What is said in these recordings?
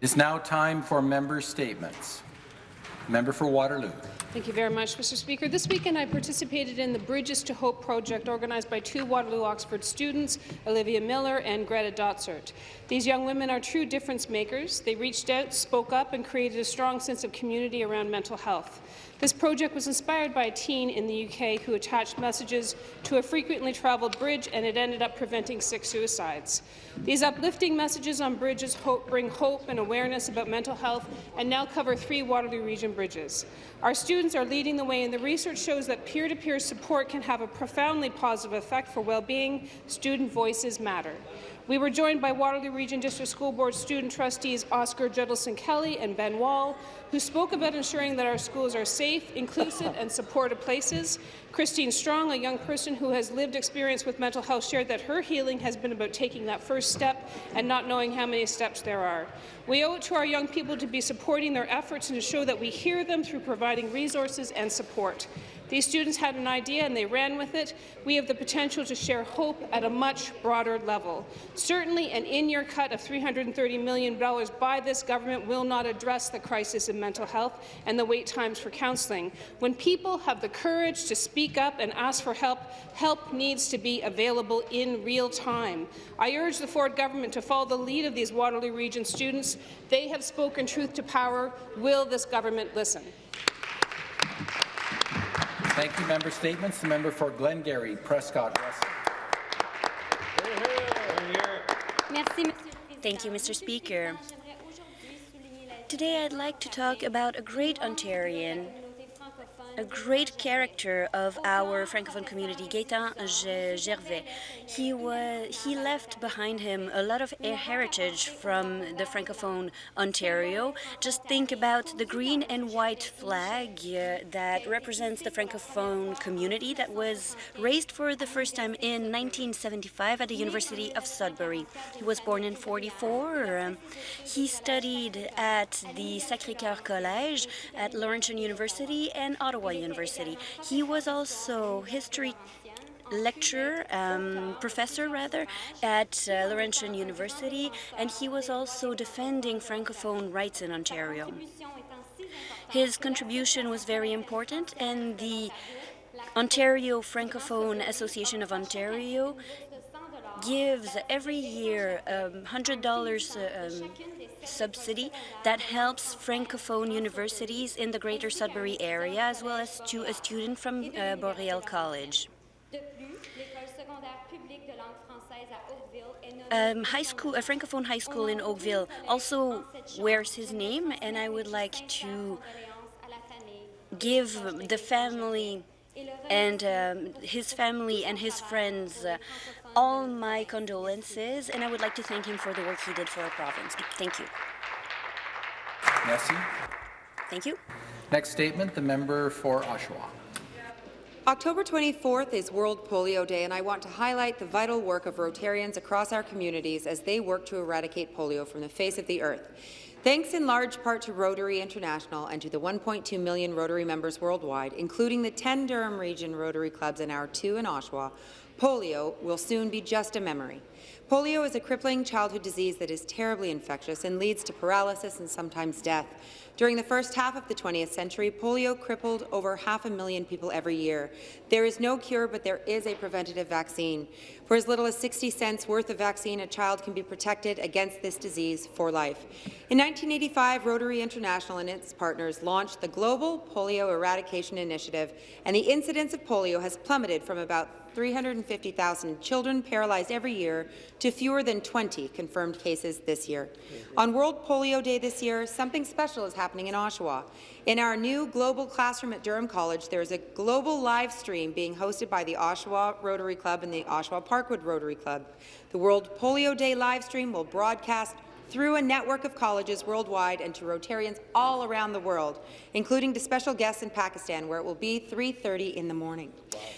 It's now time for member statements. Member for Waterloo. Thank you very much, Mr. Speaker. This weekend, I participated in the Bridges to Hope project organized by two Waterloo Oxford students, Olivia Miller and Greta Dotsert. These young women are true difference makers. They reached out, spoke up, and created a strong sense of community around mental health. This project was inspired by a teen in the UK who attached messages to a frequently travelled bridge, and it ended up preventing six suicides. These uplifting messages on bridges hope bring hope and awareness about mental health and now cover three Waterloo Region bridges. Our students are leading the way, and the research shows that peer-to-peer -peer support can have a profoundly positive effect for well-being. Student voices matter. We were joined by Waterloo Region District School Board student trustees Oscar Judelson Kelly and Ben Wall, who spoke about ensuring that our schools are safe, inclusive and supportive places. Christine Strong, a young person who has lived experience with mental health, shared that her healing has been about taking that first step and not knowing how many steps there are. We owe it to our young people to be supporting their efforts and to show that we hear them through providing resources and support. These students had an idea and they ran with it. We have the potential to share hope at a much broader level. Certainly, an in-year cut of $330 million by this government will not address the crisis in mental health and the wait times for counselling. When people have the courage to speak up and ask for help, help needs to be available in real time. I urge the Ford government to follow the lead of these Waterloo Region students. They have spoken truth to power. Will this government listen? Thank you, member statements. The member for Glengarry, Prescott Russell. Thank you, Mr. Speaker. Today I'd like to talk about a great Ontarian a great character of our Francophone community, Gaetan Gervais. He, was, he left behind him a lot of heritage from the Francophone Ontario. Just think about the green and white flag uh, that represents the Francophone community that was raised for the first time in 1975 at the University of Sudbury. He was born in 44. Um, he studied at the Sacré-Cœur Collège at Laurentian University and Ottawa Ottawa University. He was also history lecturer, um, professor rather, at uh, Laurentian University, and he was also defending Francophone rights in Ontario. His contribution was very important, and the Ontario Francophone Association of Ontario gives every year um, $100 um, subsidy that helps Francophone universities in the Greater Sudbury area, as well as to a student from uh, Boreal College. Um, high school, a Francophone high school in Oakville also wears his name, and I would like to give the family and um, his family and his friends uh, all my condolences, and I would like to thank him for the work he did for our province. Thank you. Merci. Thank you. Next statement, the member for Oshawa. October 24th is World Polio Day, and I want to highlight the vital work of Rotarians across our communities as they work to eradicate polio from the face of the earth. Thanks in large part to Rotary International and to the 1.2 million Rotary members worldwide, including the 10 Durham Region Rotary Clubs and our two in Oshawa, polio will soon be just a memory. Polio is a crippling childhood disease that is terribly infectious and leads to paralysis and sometimes death. During the first half of the 20th century, polio crippled over half a million people every year. There is no cure, but there is a preventative vaccine. For as little as 60 cents worth of vaccine, a child can be protected against this disease for life. In 1985, Rotary International and its partners launched the Global Polio Eradication Initiative, and the incidence of polio has plummeted from about 350,000 children paralyzed every year to fewer than 20 confirmed cases this year. Mm-hmm. On World Polio Day this year, something special is happening in Oshawa. In our new global classroom at Durham College, there is a global live stream being hosted by the Oshawa Rotary Club and the Oshawa Parkwood Rotary Club. The World Polio Day live stream will broadcast through a network of colleges worldwide and to Rotarians all around the world, including to special guests in Pakistan, where it will be 3.30 in the morning.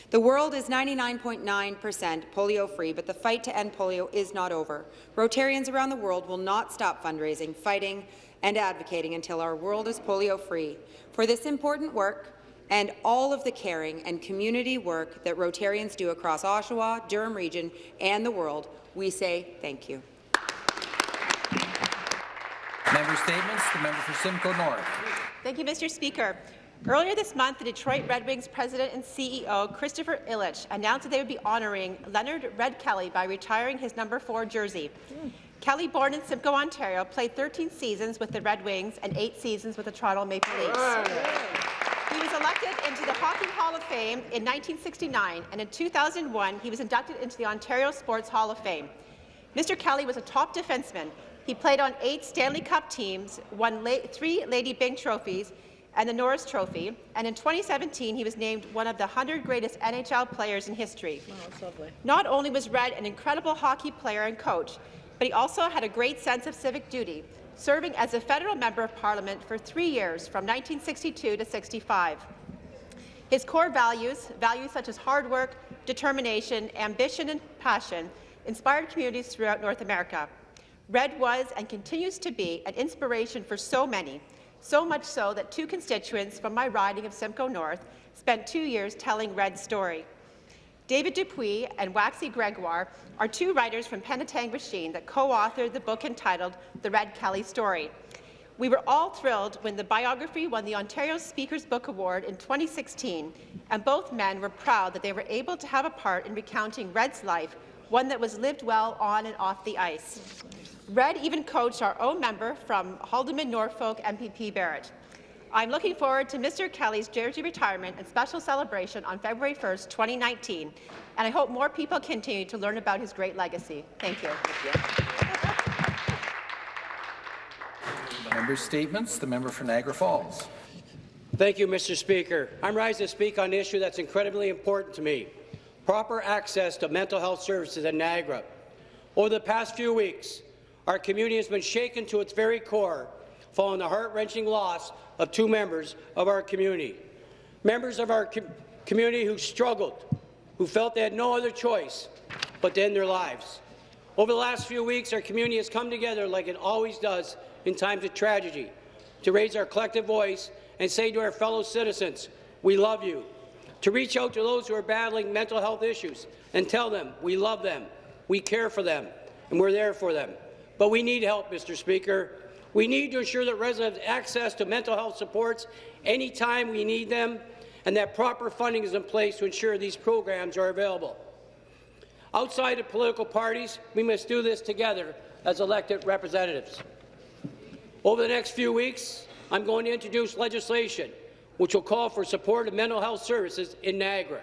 The world is 99.9% polio-free, but the fight to end polio is not over. Rotarians around the world will not stop fundraising, fighting, and advocating until our world is polio-free. For this important work, and all of the caring and community work that Rotarians do across Oshawa, Durham Region, and the world, we say thank you. Member statements. The member for Simcoe North. Thank you, Mr. Speaker. Earlier this month, the Detroit Red Wings president and CEO, Christopher Ilitch, announced that they would be honouring Leonard Red Kelly by retiring his number 4 jersey. Kelly, born in Simcoe, Ontario, played 13 seasons with the Red Wings and 8 seasons with the Toronto Maple Leafs. He was elected into the Hockey Hall of Fame in 1969, and in 2001, he was inducted into the Ontario Sports Hall of Fame. Mr. Kelly was a top defenseman. He played on eight Stanley Cup teams, won la three Lady Byng trophies, and the Norris Trophy, and in 2017 he was named one of the 100 greatest NHL players in history. Oh, Not only was Red an incredible hockey player and coach, but he also had a great sense of civic duty, serving as a federal member of parliament for three years from 1962 to 65. His core values, values such as hard work, determination, ambition and passion, inspired communities throughout North America. Red was and continues to be an inspiration for so many, so much so that two constituents from my riding of Simcoe North spent two years telling Red's story. David Dupuis and Waxy Gregoire are two writers from Penetanguishene that co-authored the book entitled The Red Kelly Story. We were all thrilled when the biography won the Ontario Speaker's Book Award in 2016, and both men were proud that they were able to have a part in recounting Red's life, one that was lived well on and off the ice. Red even coached our own member from Haldimand Norfolk MPP Barrett. I'm looking forward to Mr. Kelly's jersey retirement and special celebration on February 1st, 2019, and I hope more people continue to learn about his great legacy. Thank you. Member statements. The member for Niagara Falls. Thank you, Mr. Speaker. I'm rising to speak on an issue that's incredibly important to me, proper access to mental health services in Niagara. Over the past few weeks, our community has been shaken to its very core following the heart-wrenching loss of two members of our community. Members of our com community who struggled, who felt they had no other choice but to end their lives. Over the last few weeks, our community has come together like it always does in times of tragedy, to raise our collective voice and say to our fellow citizens, we love you, to reach out to those who are battling mental health issues and tell them we love them, we care for them, and we're there for them. But we need help, Mr. Speaker. We need to ensure that residents have access to mental health supports anytime we need them, and that proper funding is in place to ensure these programs are available. Outside of political parties, we must do this together as elected representatives. Over the next few weeks, I'm going to introduce legislation which will call for support of mental health services in Niagara.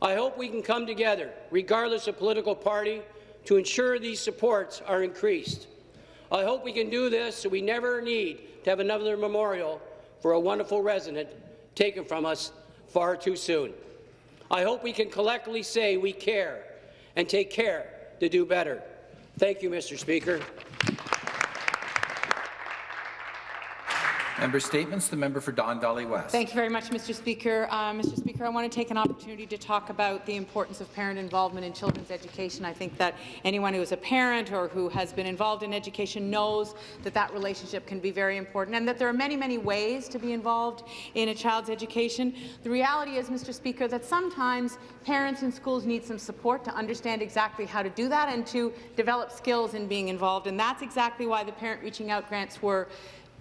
I hope we can come together, regardless of political party, to ensure these supports are increased. I hope we can do this so we never need to have another memorial for a wonderful resident taken from us far too soon. I hope we can collectively say we care and take care to do better. Thank you, Mr. Speaker. Member statements. The member for Don Valley West. Thank you very much, Mr. Speaker. Uh, Mr. Speaker, I want to take an opportunity to talk about the importance of parent involvement in children's education. I think that anyone who is a parent or who has been involved in education knows that that relationship can be very important and that there are many, many ways to be involved in a child's education. The reality is, Mr. Speaker, that sometimes parents in schools need some support to understand exactly how to do that and to develop skills in being involved, and that's exactly why the Parent Reaching Out grants were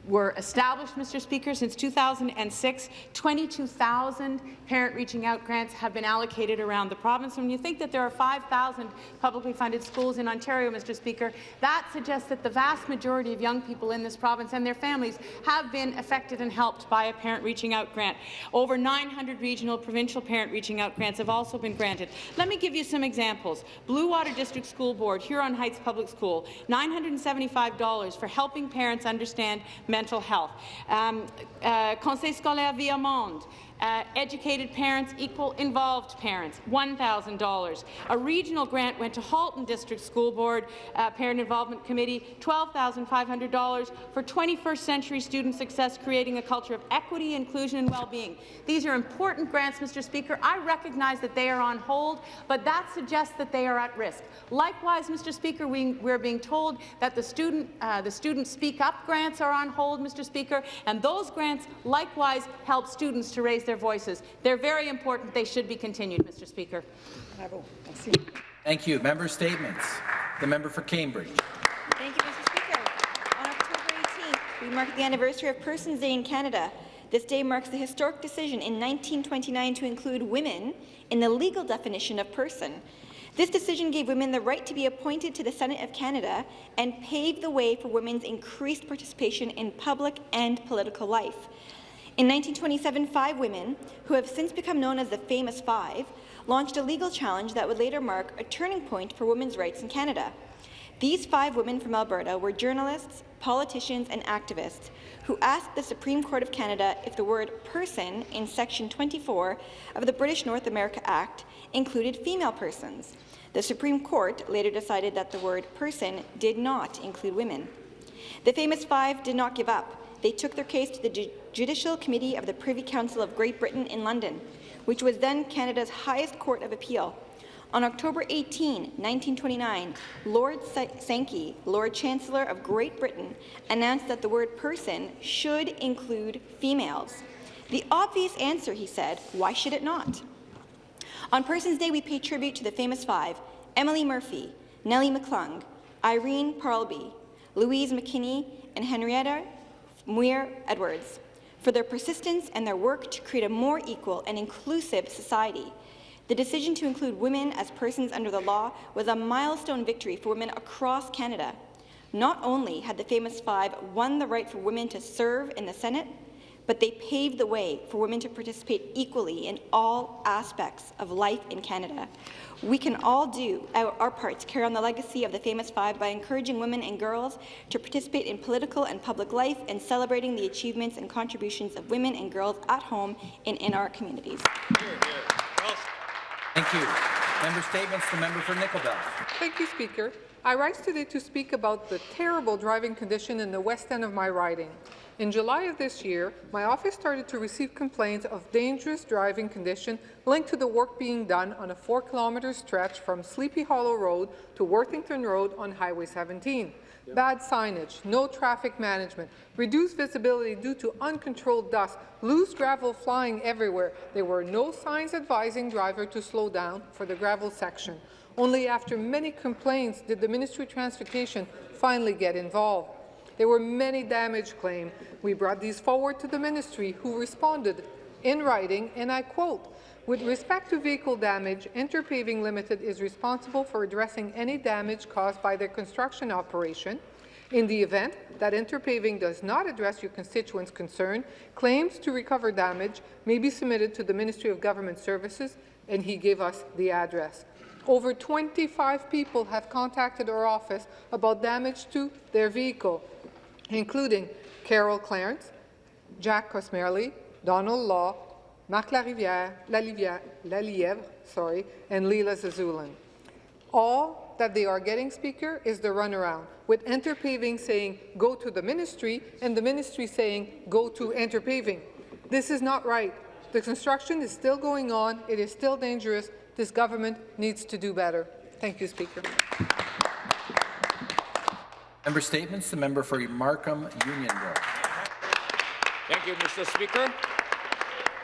were established, Mr. Speaker, since 2006. 22,000 parent reaching out grants have been allocated around the province. When you think that there are 5,000 publicly funded schools in Ontario, Mr. Speaker, that suggests that the vast majority of young people in this province and their families have been affected and helped by a parent reaching out grant. Over 900 regional provincial parent reaching out grants have also been granted. Let me give you some examples. Bluewater District School Board, Huron Heights Public School, $975 for helping parents understand mental health. Um, uh, Conseil scolaire Viamonde, uh, educated parents equal involved parents, $1,000. A regional grant went to Halton District School Board uh, Parent Involvement Committee, $12,500 for 21st century student success, creating a culture of equity, inclusion and well-being. These are important grants, Mr. Speaker. I recognize that they are on hold, but that suggests that they are at risk. Likewise, Mr. Speaker, we, we're being told that the student, uh, the student Speak Up grants are on hold, Mr. Speaker, and those grants likewise help students to raise their voices. They're very important. They should be continued, Mr. Speaker. Thank you. Member statements. The member for Cambridge. Thank you, Mr. Speaker. On October 18th, we mark the anniversary of Persons Day in Canada. This day marks the historic decision in 1929 to include women in the legal definition of person. This decision gave women the right to be appointed to the Senate of Canada and paved the way for women's increased participation in public and political life. In 1927, five women, who have since become known as the Famous Five, launched a legal challenge that would later mark a turning point for women's rights in Canada. These five women from Alberta were journalists, politicians and activists who asked the Supreme Court of Canada if the word person in Section 24 of the British North America Act included female persons. The Supreme Court later decided that the word person did not include women. The famous five did not give up. They took their case to the Ju Judicial Committee of the Privy Council of Great Britain in London, which was then Canada's highest court of appeal. On October 18, 1929, Lord Sankey, Lord Chancellor of Great Britain, announced that the word person should include females. The obvious answer, he said, why should it not? On Persons Day, we pay tribute to the famous five, Emily Murphy, Nellie McClung, Irene Parlby, Louise McKinney, and Henrietta Muir Edwards, for their persistence and their work to create a more equal and inclusive society. The decision to include women as persons under the law was a milestone victory for women across Canada. Not only had the Famous Five won the right for women to serve in the Senate, but they paved the way for women to participate equally in all aspects of life in Canada. We can all do our, our part to carry on the legacy of the Famous Five by encouraging women and girls to participate in political and public life and celebrating the achievements and contributions of women and girls at home and in our communities. Thank you. Member statements. The member for Nickel Belt. Thank you, Speaker. I rise today to speak about the terrible driving condition in the west end of my riding. In July of this year, my office started to receive complaints of dangerous driving condition linked to the work being done on a 4-kilometre stretch from Sleepy Hollow Road to Worthington Road on Highway 17. Bad signage, no traffic management, reduced visibility due to uncontrolled dust, loose gravel flying everywhere. There were no signs advising driver to slow down for the gravel section. Only after many complaints did the Ministry of Transportation finally get involved. There were many damage claims. We brought these forward to the ministry, who responded in writing, and I quote, with respect to vehicle damage, Interpaving Limited is responsible for addressing any damage caused by their construction operation. In the event that Interpaving does not address your constituents' concern, claims to recover damage may be submitted to the Ministry of Government Services, and he gave us the address. Over 25 people have contacted our office about damage to their vehicle including Carol Clarence, Jack Cosmerly, Donald Law, Marc Larivière, Lalièvre, sorry, and Leela Zazulin. All that they are getting, Speaker, is the runaround, with Interpaving saying, go to the ministry, and the ministry saying, go to Interpaving. This is not right. The construction is still going on. It is still dangerous. This government needs to do better. Thank you, Speaker. Member statements. The member for Markham Unionville. Thank you, Mr. Speaker.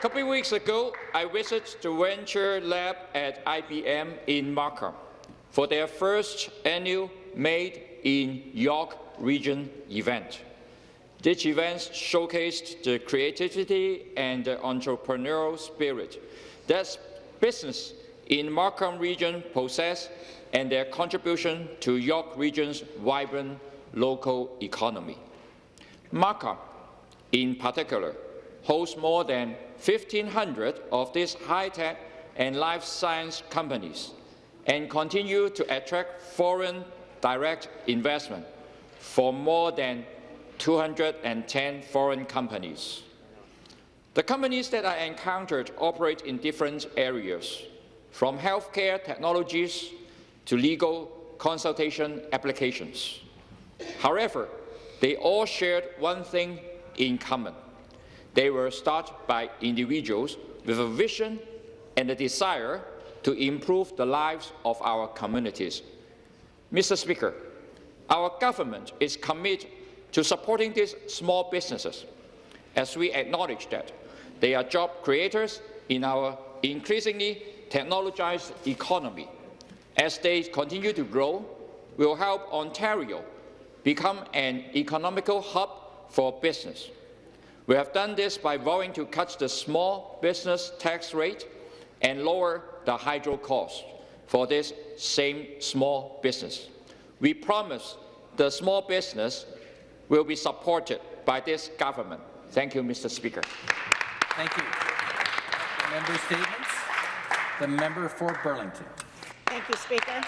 A couple of weeks ago, I visited the Venture Lab at IBM in Markham for their first annual Made in York Region event. This event showcased the creativity and the entrepreneurial spirit that business in Markham region possess and their contribution to York region's vibrant local economy. Markham, in particular, hosts more than 1,500 of these high-tech and life science companies and continue to attract foreign direct investment for more than 210 foreign companies. The companies that I encountered operate in different areas, from healthcare technologies to legal consultation applications. However, they all shared one thing in common. They were started by individuals with a vision and a desire to improve the lives of our communities. Mr. Speaker, our government is committed to supporting these small businesses as we acknowledge that they are job creators in our increasingly technologized economy. As they continue to grow, we will help Ontario become an economical hub for business. We have done this by voting to cut the small business tax rate and lower the hydro cost for this same small business. We promise the small business will be supported by this government. Thank you, Mr. Speaker. Thank you. Member statements. The member for Burlington. Thank you, Speaker.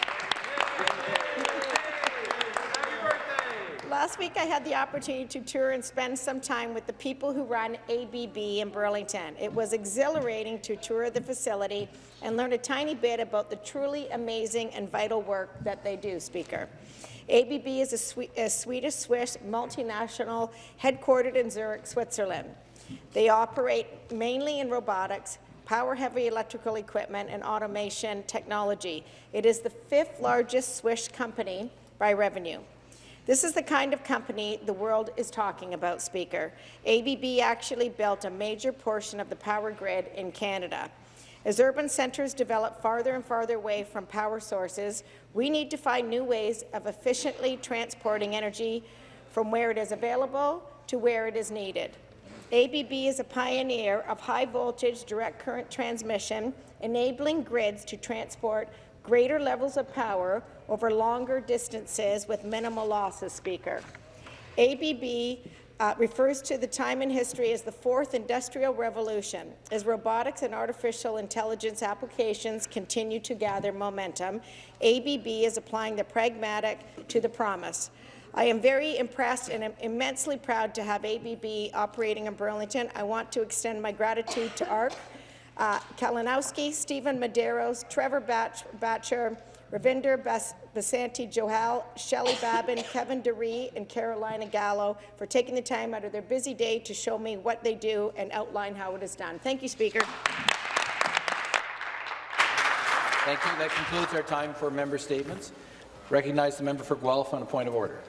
Last week, I had the opportunity to tour and spend some time with the people who run ABB in Burlington. It was exhilarating to tour the facility and learn a tiny bit about the truly amazing and vital work that they do, Speaker. ABB is a, Swe a Swedish-Swiss multinational headquartered in Zurich, Switzerland. They operate mainly in robotics, power-heavy electrical equipment, and automation technology. It is the fifth largest Swiss company by revenue. This is the kind of company the world is talking about, Speaker. ABB actually built a major portion of the power grid in Canada. As urban centres develop farther and farther away from power sources, we need to find new ways of efficiently transporting energy from where it is available to where it is needed. ABB is a pioneer of high-voltage direct current transmission, enabling grids to transport greater levels of power over longer distances with minimal losses, Speaker. ABB uh, refers to the time in history as the fourth industrial revolution. As robotics and artificial intelligence applications continue to gather momentum, ABB is applying the pragmatic to the promise. I am very impressed and am immensely proud to have ABB operating in Burlington. I want to extend my gratitude to ARC, uh, Kalinowski, Stephen Medeiros, Trevor Batch Batcher, Ravinder Bas Basanti Johal, Shelley Babin, Kevin DeRee, and Carolina Gallo for taking the time out of their busy day to show me what they do and outline how it is done. Thank you, Speaker. Thank you. That concludes our time for member statements. Recognize the member for Guelph on a point of order.